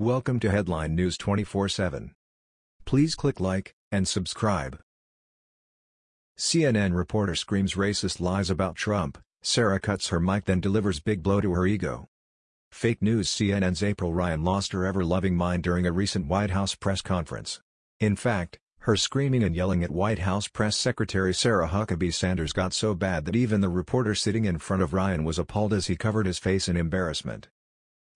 Welcome to Headline News 24/7. Please click like and subscribe. CNN reporter screams racist lies about Trump, Sarah cuts her mic then delivers big blow to her ego. Fake news CNN's April Ryan lost her ever-loving mind during a recent White House press conference. In fact, her screaming and yelling at White House Press Secretary Sarah Huckabee Sanders got so bad that even the reporter sitting in front of Ryan was appalled as he covered his face in embarrassment.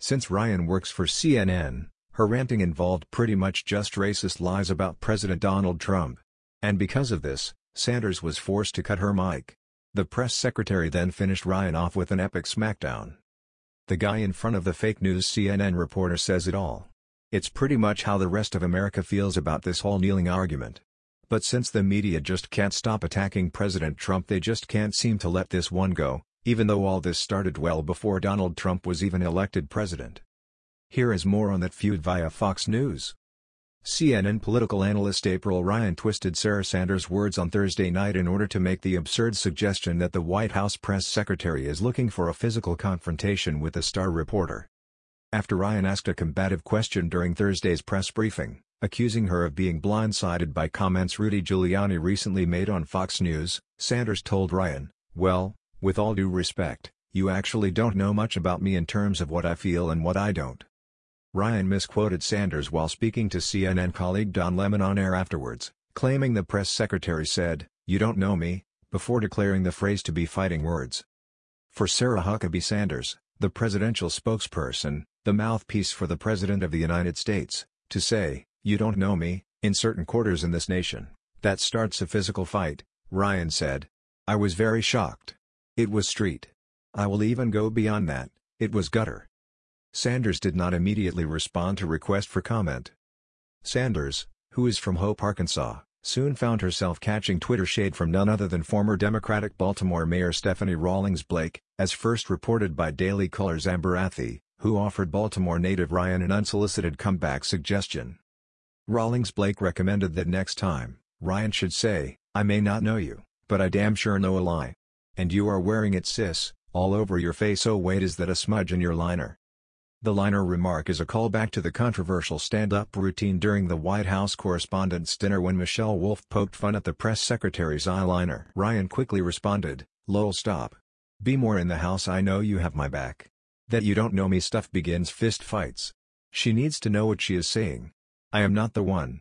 Since Ryan works for CNN, her ranting involved pretty much just racist lies about President Donald Trump. And because of this, Sanders was forced to cut her mic. The press secretary then finished Ryan off with an epic smackdown. The guy in front of the fake news CNN reporter says it all. It's pretty much how the rest of America feels about this whole kneeling argument. But since the media just can't stop attacking President Trump they just can't seem to let this one go, even though all this started well before Donald Trump was even elected president. Here is more on that feud via Fox News. CNN political analyst April Ryan twisted Sarah Sanders' words on Thursday night in order to make the absurd suggestion that the White House press secretary is looking for a physical confrontation with the star reporter. After Ryan asked a combative question during Thursday's press briefing, accusing her of being blindsided by comments Rudy Giuliani recently made on Fox News, Sanders told Ryan, well, with all due respect, you actually don't know much about me in terms of what I feel and what I don't. Ryan misquoted Sanders while speaking to CNN colleague Don Lemon on air afterwards, claiming the press secretary said, you don't know me, before declaring the phrase to be fighting words. For Sarah Huckabee Sanders, the presidential spokesperson, the mouthpiece for the President of the United States, to say, you don't know me, in certain quarters in this nation, that starts a physical fight, Ryan said. I was very shocked. It was street. I will even go beyond that, it was gutter. Sanders did not immediately respond to request for comment. Sanders, who is from Hope, Arkansas, soon found herself catching Twitter shade from none other than former Democratic Baltimore Mayor Stephanie Rawlings Blake, as first reported by Daily Caller's Amber Athey, who offered Baltimore native Ryan an unsolicited comeback suggestion. Rawlings Blake recommended that next time, Ryan should say, I may not know you, but I damn sure know a lie. And you are wearing it sis, all over your face oh wait is that a smudge in your liner? The liner remark is a callback to the controversial stand-up routine during the White House Correspondents' Dinner when Michelle Wolf poked fun at the press secretary's eyeliner. Ryan quickly responded, lol stop. B'more in the house I know you have my back. That you don't know me stuff begins fist fights. She needs to know what she is saying. I am not the one.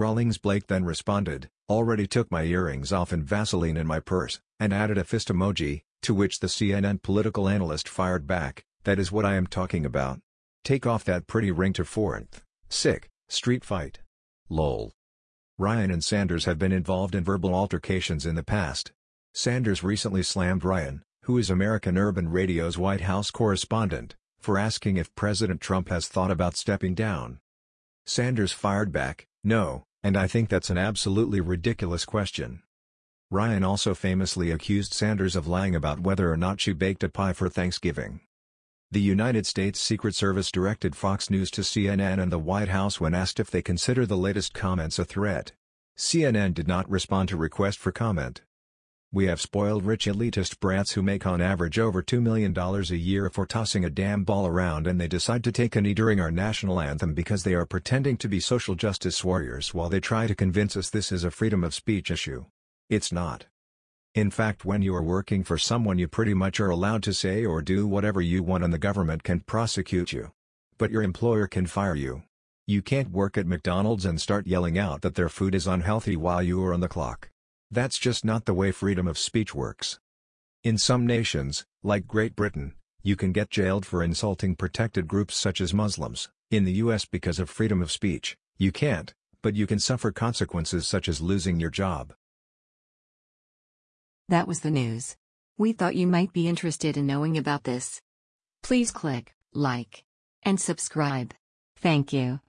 Rawlings Blake then responded, already took my earrings off and Vaseline in my purse, and added a fist emoji, to which the CNN political analyst fired back, that is what I am talking about. Take off that pretty ring to 4th, sick, street fight. Lol. Ryan and Sanders have been involved in verbal altercations in the past. Sanders recently slammed Ryan, who is American Urban Radio's White House correspondent, for asking if President Trump has thought about stepping down. Sanders fired back, no, and I think that's an absolutely ridiculous question. Ryan also famously accused Sanders of lying about whether or not she baked a pie for Thanksgiving. The United States Secret Service directed Fox News to CNN and the White House when asked if they consider the latest comments a threat. CNN did not respond to request for comment. We have spoiled rich elitist brats who make on average over $2 million a year for tossing a damn ball around and they decide to take a knee during our national anthem because they are pretending to be social justice warriors while they try to convince us this is a freedom of speech issue. It's not. In fact when you are working for someone you pretty much are allowed to say or do whatever you want and the government can prosecute you. But your employer can fire you. You can't work at McDonald's and start yelling out that their food is unhealthy while you are on the clock. That's just not the way freedom of speech works. In some nations, like Great Britain, you can get jailed for insulting protected groups such as Muslims. In the US because of freedom of speech, you can't, but you can suffer consequences such as losing your job. That was the news. We thought you might be interested in knowing about this. Please click like and subscribe. Thank you.